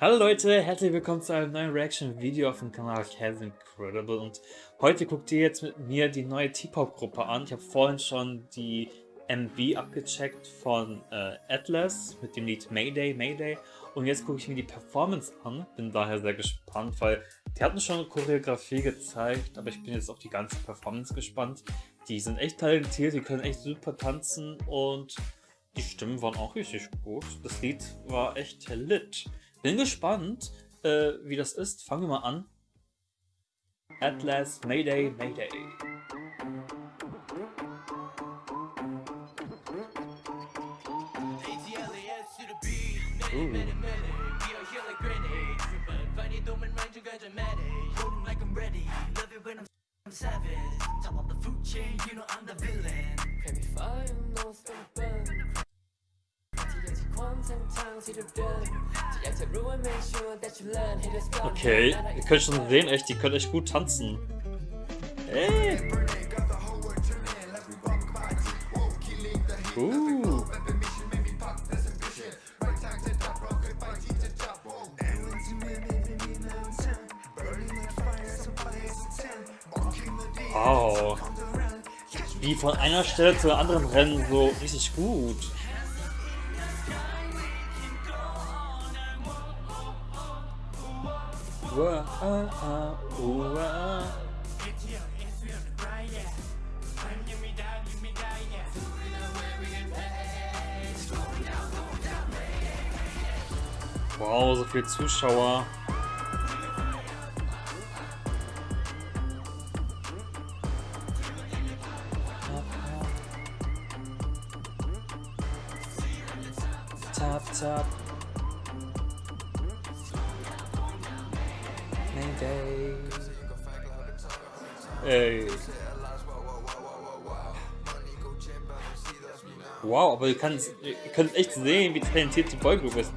Hallo Leute, herzlich willkommen zu einem neuen Reaction-Video auf dem Kanal Kaz Incredible und heute guckt ihr jetzt mit mir die neue T-Pop-Gruppe an. Ich habe vorhin schon die MB abgecheckt von äh, Atlas mit dem Lied Mayday, Mayday und jetzt gucke ich mir die Performance an, bin daher sehr gespannt, weil die hatten schon Choreografie gezeigt, aber ich bin jetzt auf die ganze Performance gespannt. Die sind echt talentiert, die können echt super tanzen und die Stimmen waren auch richtig gut. Das Lied war echt lit. Bin gespannt, äh, wie das ist. Fangen wir mal an. Atlas, Mayday, Mayday. Ooh. Okay, ihr könnt schon sehen, echt, die können echt gut tanzen. Hey. Uh. Wow. Wie von einer Stelle zur anderen rennen, so richtig gut. Wow, so viele Zuschauer. Tap, tap. Mayday. Ey. Wow, aber ihr könnt, ihr könnt echt sehen, wie talentiert die Boygroup ist.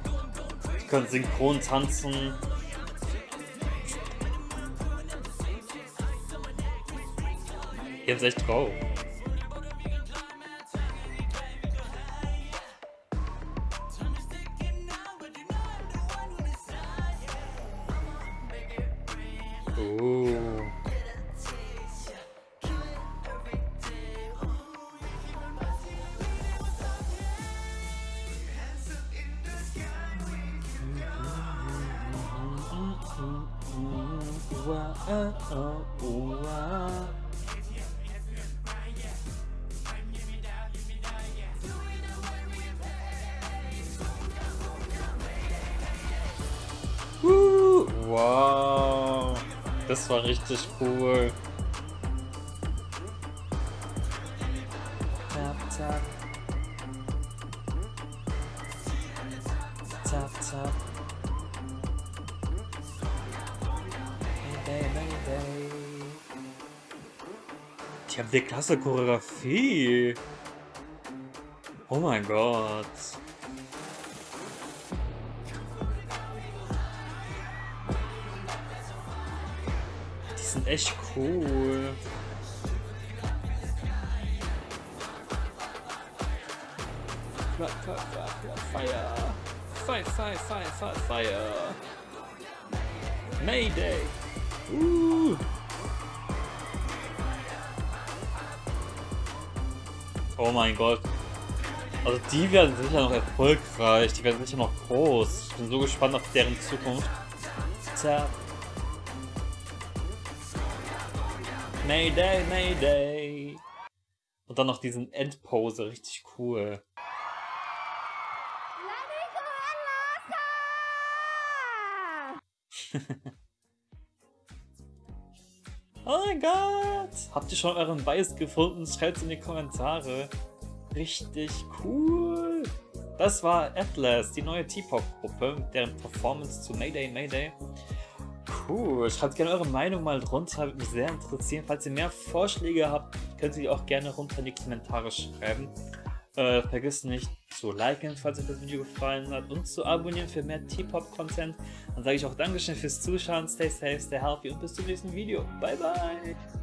Die können synchron tanzen. Jetzt echt drauf. Wow, das war richtig cool. Tap, tap. Tap, tap. Mayday, Mayday. Die haben eine klasse Choreografie. Oh mein Gott. Die sind echt cool. Fire. Fire, fire, fire, fire, fire. Mayday. Uh. Oh mein Gott. Also die werden sicher noch erfolgreich, die werden sicher noch groß. Ich bin so gespannt auf deren Zukunft. Tja. Mayday, Mayday. Und dann noch diesen Endpose, richtig cool. oh mein Gott! Habt ihr schon euren Bias gefunden? Schreibt es in die Kommentare. Richtig cool! Das war Atlas, die neue T-Pop-Gruppe, deren Performance zu Mayday Mayday. Cool, schreibt gerne eure Meinung mal drunter, würde mich sehr interessieren. Falls ihr mehr Vorschläge habt, könnt ihr die auch gerne runter in die Kommentare schreiben. Äh, vergesst nicht zu liken, falls euch das Video gefallen hat und zu abonnieren für mehr T-Pop-Content. Dann sage ich auch Dankeschön fürs Zuschauen, stay safe, stay healthy und bis zum nächsten Video. Bye, bye!